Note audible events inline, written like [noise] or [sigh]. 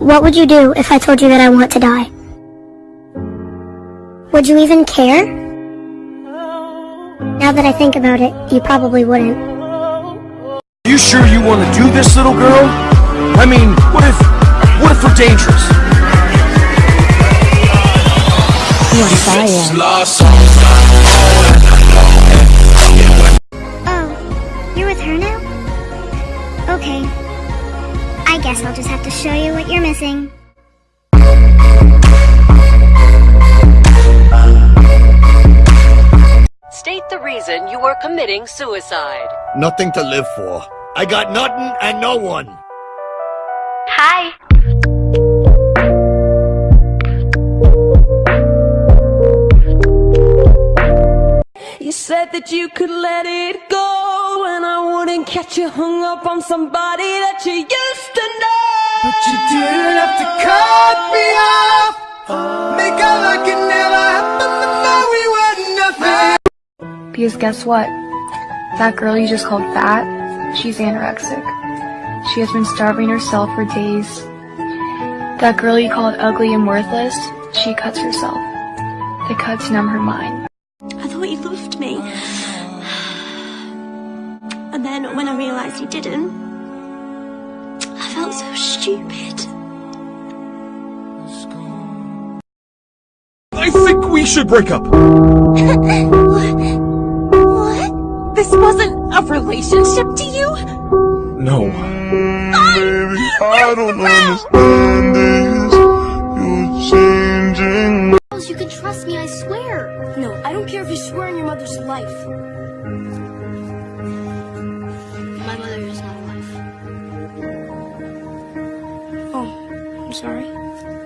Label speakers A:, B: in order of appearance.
A: What would you do if I told you that I want to die? Would you even care? Now that I think about it, you probably wouldn't.
B: Are You sure you want to do this, little girl? I mean, what if, what if we're dangerous?
A: Oh, guess I'll just have to show you what you're missing.
C: State the reason you are committing suicide.
D: Nothing to live for. I got nothing and no one.
A: Hi.
E: You said that you could let it go And I wouldn't catch you hung up on somebody that you used to know
F: But you didn't have to cut me off. Make out like it never happened, and now we were nothing.
G: Because guess what? That girl you just called fat, she's anorexic. She has been starving herself for days. That girl you called ugly and worthless, she cuts herself. The cuts numb her mind.
H: I thought you loved me. And then when I realised you didn't, I felt so stupid.
B: I think we should break up. [laughs]
H: What? This wasn't a relationship to you?
B: No.
I: Baby, I don't understand this. You're changing.
A: You can trust me, I swear.
H: No, I don't care if you swear on your mother's life. I'm sorry.